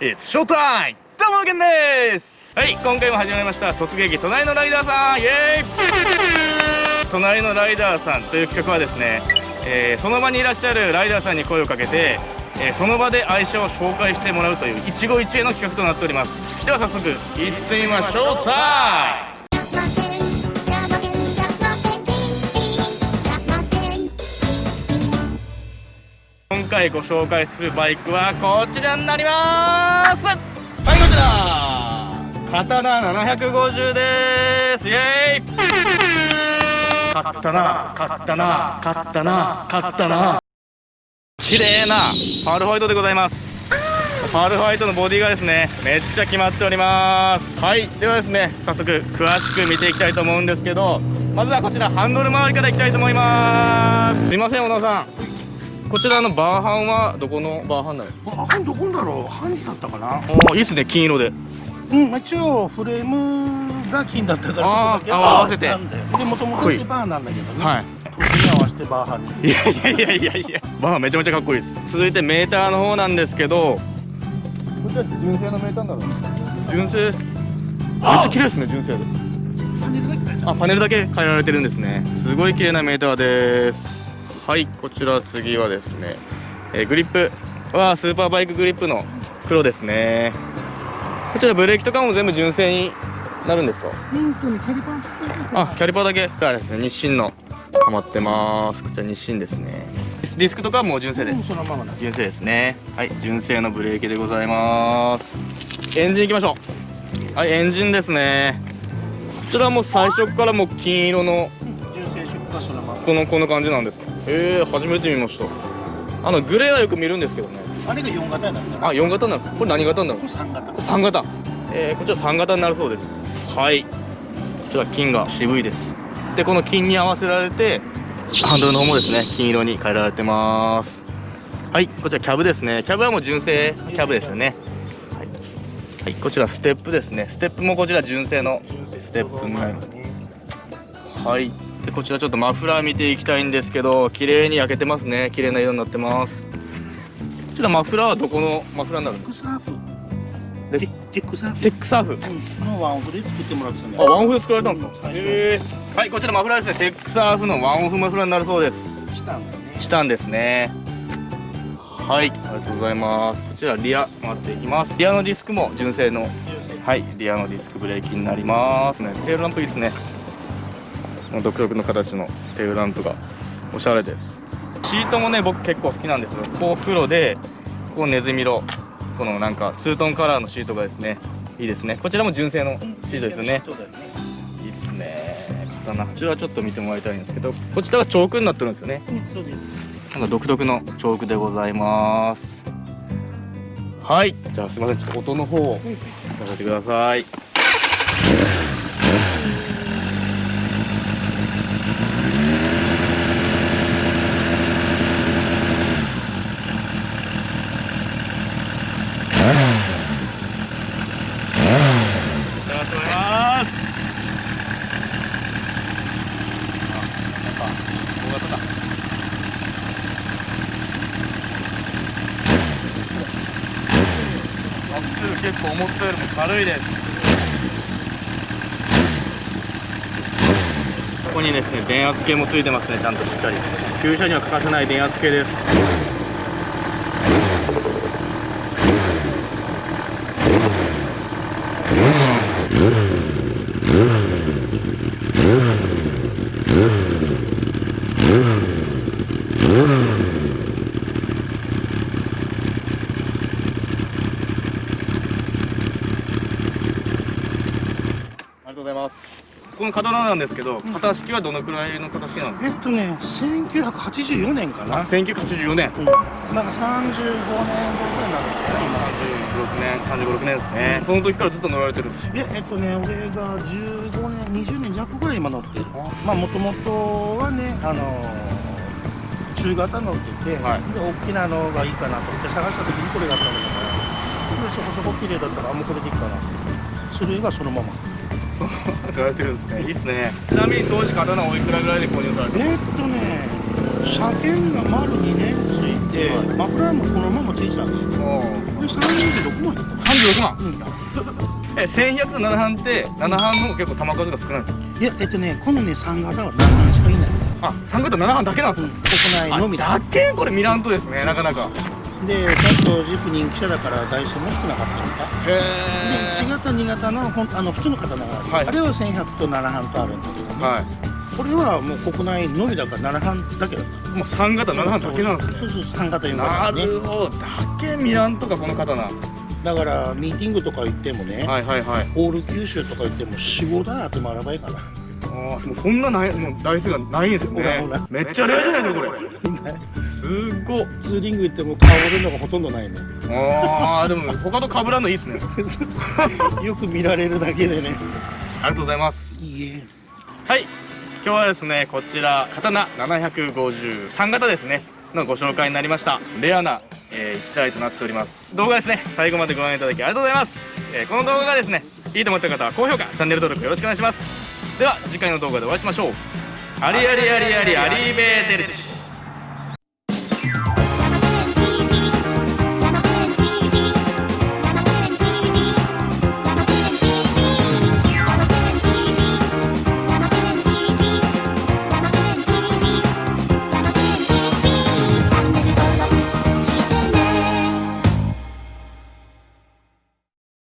It's s h o どうも、ゲンです!はい、今回も始まりました突撃隣のライダーさん!イエーイ隣のライダーさんという企画はですね、えー、その場にいらっしゃるライダーさんに声をかけて、えー、その場で愛車を紹介してもらうという一期一会の企画となっております。では早速行ってみましょう。タイム回ご紹介するバイクはこちらになります。はいこちら。刀750です。イエーイ。買ったな買ったな買ったな買ったな綺麗なパールホワイトでございます。パールホワイトのボディがですねめっちゃ決まっております。はいではですね早速詳しく見ていきたいと思うんですけどまずはこちらハンドル周りからいきたいと思います。すいません小野さん。こちらのバーハンはどこのバーハンなの？バーハンどこだろう？ハンだったかな？おいいっすね金色で。うん一応フレームが金だったからあー合わせて。でもともとシバーなんだけどね。はい。年に合わせてバーハンに。いやいやいやいやバーハンめちゃめちゃかっこいいです。続いてメーターの方なんですけど。こちらって純正のメーターなの純正？めっちゃ綺麗ですね純正で。パネルだけ変えたあパネルだけ変えられてるんですね。すごい綺麗なメーターですはいこちら次はですね、えーグリップはスーパーバイクグリップの黒ですね。こちらブレーキとかも全部純正になるんですか？あキャリパーだけ。がですね日清のハマってます。こちら日清ですね。ディスクとかはもう純正でうんそのままだ。純正ですね。はい純正のブレーキでございます。エンジンいきましょう。はいエンジンですね。こちらはもう最初からもう金色のこのこの感じなんですか？えー、初めて見ました。あのグレーはよく見るんですけどね。あれが4型になるんだな。あ4型なんですこれ何型になるこれ3型。これ3型。えー、こちら3型になるそうです。はい。こちら金が渋いです。でこの金に合わせられてハンドルの方もですね金色に変えられてます。はいこちらキャブですね。キャブはもう純正キャブですよね。はい、はい、こちらステップですね。ステップもこちら純正のステップになります。はいでこちらちょっとマフラー見ていきたいんですけど綺麗に焼けてますね綺麗な色になってますこちらマフラーはどこのマフラーになるテックサーフでテテックサーフテックサーフうんのワンオフで作ってもらってたんだあ、ワンオフで作られたんですか。え。はい、こちらマフラーですね。テックサーフのワンオフマフラーになるそうです。したんですねチタンですね。はい、ありがとうございます。こちらリア回っていきます。リアのディスクも純正のはい、リアのディスクブレーキになりますね。テールランプいいですね。この独特の形のテールランプがおしゃれです。シートもね、僕結構好きなんですよ。こう黒で、こうネズミ色。このなんかツートンカラーのシートがですね、いいですね。こちらも純正のシートですよね。いいっすねこちらちょっと見てもらいたいんですけどこちらがチョークになってるんですよねなんか独特のチョークでございますはいじゃあすいませんちょっと音の方をさせてくださいありがとうございますあなんか大型だまっすぐ結構思ったよりも軽いですここにですね電圧計もついてますねちゃんとしっかり。旧車には欠かせない電圧計です ありがとうございます。この刀なんですけど型式はどのくらいの型式なんですえっとね1984年かか、な1984年。うん。なんか35年後くらいになるのかな36年3536年ですね。その時からずっと乗られてるんです今ええっとね俺が15年20年弱ぐらい今乗ってる。まあもともとはねあのー中型乗ってて、はい。で大きなのがいいかなと思って探した時にこれがあったんだから。でそこそこ綺麗だったらあもうこれでいいかな。それがそのまま乗られてるんですね。いいですね。ちなみに当時刀おいくらぐらいで購入されてえっとね車検が丸2年ついにで、マフラーもこのままついてたんでおおこれ36万だった36万うんえ1100と7班って7班の方が結構球数が少ないいやえっとねこのね3型は7班しかいない。あ3型7班だけなんですか、国内のみだ。あだけ？これ見らんとですねなかなかでさっとジップ人気車だから台数も少なかったんだへで1型2型のほんあの普通の刀がある、はい。あれは1100と7班とあるんだけどね、はこれはもう国内のみだから7班だけだった。いもう3型7班だけなんですね。そうそう3型4な型。ねるほど。だけ見らんとかこの刀はだからミーティングとか行ってもね、いはいはい。オール九州とか行っても45台集まらばいいかなあーもうそんなないもう台数がないんですよね。めっちゃレアじゃないですかこれ すっごっツーリング行っても顔出るのがほとんどないね。あーでも他と被らんのいいっすね。よく見られるだけでね。ありがとうございます。いいえ。はい。今日はですねこちら刀753型ですねのご紹介になりました。レアな、え1台となっております。動画ですね。最後までご覧いただきありがとうございます、えーこの動画がですねいいと思った方は高評価チャンネル登録よろしくお願いします。では次回の動画でお会いしましょう。ありありありありありベーテルチ